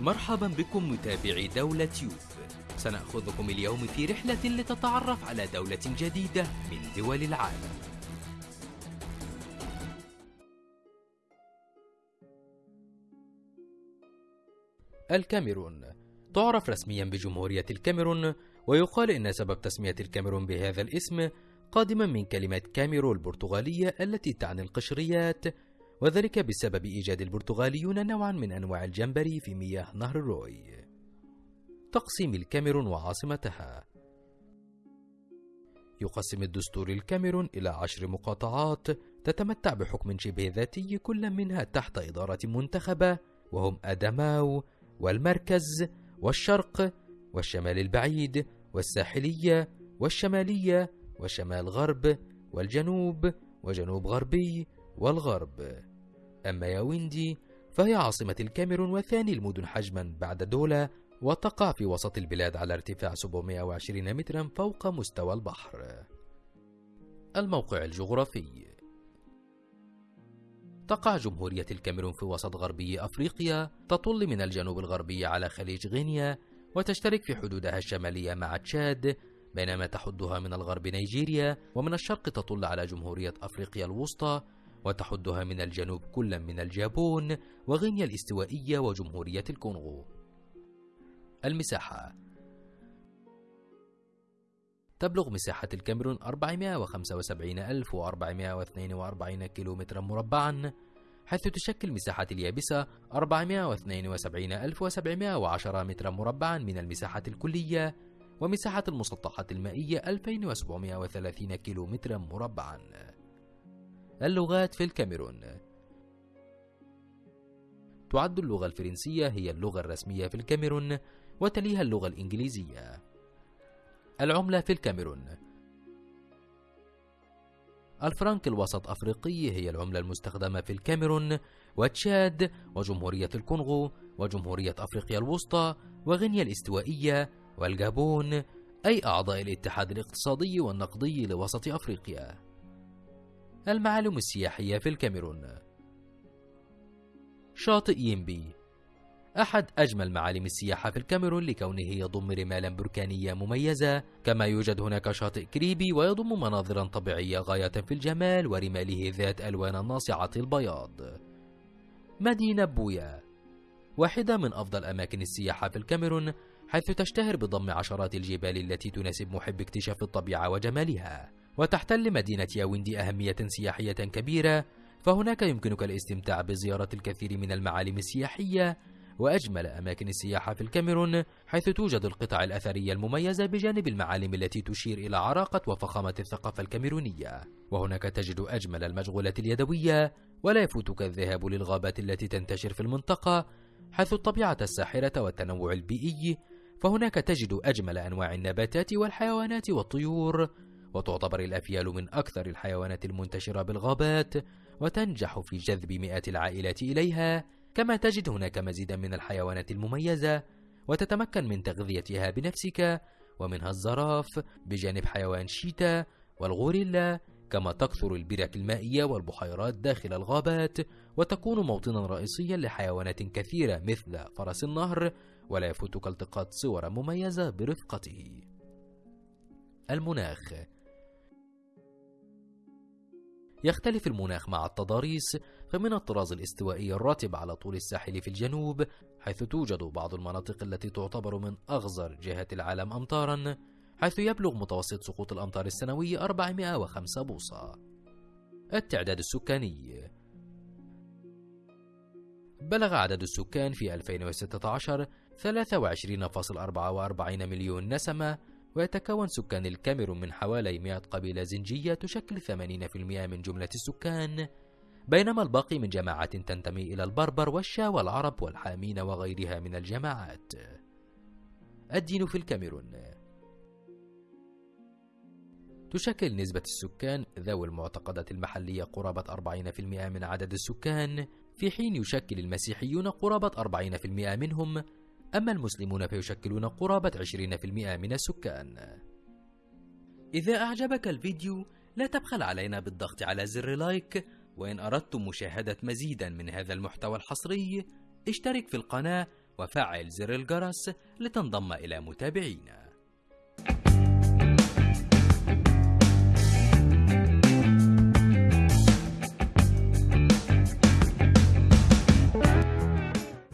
مرحبا بكم متابعي دولة يوب سنأخذكم اليوم في رحلة لتتعرف على دولة جديدة من دول العالم. الكاميرون. تعرف رسميا بجمهورية الكاميرون ويقال إن سبب تسمية الكاميرون بهذا الاسم قادما من كلمة كاميرو البرتغالية التي تعني القشريات وذلك بسبب إيجاد البرتغاليون نوعا من أنواع الجمبري في مياه نهر الروي. تقسيم الكاميرون وعاصمتها. يقسم الدستور الكاميرون إلى عشر مقاطعات تتمتع بحكم شبه ذاتي كل منها تحت إدارة منتخبة وهم أدماو والمركز والشرق والشمال البعيد والساحلية والشمالية وشمال غرب والجنوب وجنوب غربي والغرب. أما ياويندي فهي عاصمة الكاميرون وثاني المدن حجما بعد دولا وتقع في وسط البلاد على ارتفاع 720 مترا فوق مستوى البحر. الموقع الجغرافي. تقع جمهورية الكاميرون في وسط غربي أفريقيا تطل من الجنوب الغربي على خليج غينيا وتشترك في حدودها الشمالية مع تشاد بينما تحدها من الغرب نيجيريا ومن الشرق تطل على جمهورية أفريقيا الوسطى وتحدها من الجنوب كلا من الجابون وغينيا الاستوائية وجمهورية الكونغو. المساحة. تبلغ مساحة الكاميرون 475442 كيلومترا مربعا حيث تشكل مساحة اليابسة 472710 مترا مربعا من المساحة الكلية ومساحة المسطحات المائية 2730 كيلومترا مربعا. اللغات في الكاميرون. تعد اللغة الفرنسية هي اللغة الرسمية في الكاميرون وتليها اللغة الإنجليزية. العملة في الكاميرون. الفرنك الوسط أفريقي هي العملة المستخدمة في الكاميرون وتشاد وجمهورية الكونغو وجمهورية أفريقيا الوسطى وغينيا الاستوائية والجابون أي أعضاء الاتحاد الاقتصادي والنقدي لوسط أفريقيا. المعالم السياحية في الكاميرون. شاطئ يمبي أحد أجمل معالم السياحة في الكاميرون لكونه يضم رمالا بركانية مميزة. كما يوجد هناك شاطئ كريبي ويضم مناظرا طبيعية غاية في الجمال ورماله ذات ألوان ناصعة البياض. مدينة بويا. واحدة من أفضل أماكن السياحة في الكاميرون حيث تشتهر بضم عشرات الجبال التي تناسب محب اكتشاف الطبيعة وجمالها. وتحتل مدينة ياوندي أهمية سياحية كبيرة فهناك يمكنك الاستمتاع بزيارة الكثير من المعالم السياحية وأجمل أماكن السياحة في الكاميرون حيث توجد القطع الأثرية المميزة بجانب المعالم التي تشير إلى عراقة وفخامة الثقافة الكاميرونية. وهناك تجد أجمل المشغولات اليدوية ولا يفوتك الذهاب للغابات التي تنتشر في المنطقة حيث الطبيعة الساحرة والتنوع البيئي فهناك تجد أجمل أنواع النباتات والحيوانات والطيور وتعتبر الأفيال من أكثر الحيوانات المنتشرة بالغابات وتنجح في جذب مئات العائلات إليها كما تجد هناك مزيدا من الحيوانات المميزة وتتمكن من تغذيتها بنفسك ومنها الزراف بجانب حيوان شيتا والغوريلا كما تكثر البرك المائية والبحيرات داخل الغابات وتكون موطنا رئيسيا لحيوانات كثيرة مثل فرس النهر ولا يفوتك التقاط صور مميزة برفقته. المناخ. يختلف المناخ مع التضاريس فمن الطراز الاستوائي الراتب على طول الساحل في الجنوب حيث توجد بعض المناطق التي تعتبر من أغزر جهات العالم أمطارا حيث يبلغ متوسط سقوط الأمطار السنوي 405 بوصة. التعداد السكاني بلغ عدد السكان في 2016 23.44 مليون نسمة ويتكون سكان الكاميرون من حوالي 100 قبيلة زنجية تشكل 80% من جملة السكان. بينما الباقي من جماعات تنتمي إلى البربر والشا والعرب والحامين وغيرها من الجماعات. الدين في الكاميرون. تشكل نسبة السكان ذوي المعتقدات المحلية قرابة 40% من عدد السكان. في حين يشكل المسيحيون قرابة 40% منهم أما المسلمون فيشكلون قرابة 20% من السكان. إذا أعجبك الفيديو لا تبخل علينا بالضغط على زر لايك وإن أردتم مشاهدة مزيدا من هذا المحتوى الحصري اشترك في القناة وفعل زر الجرس لتنضم إلى متابعينا.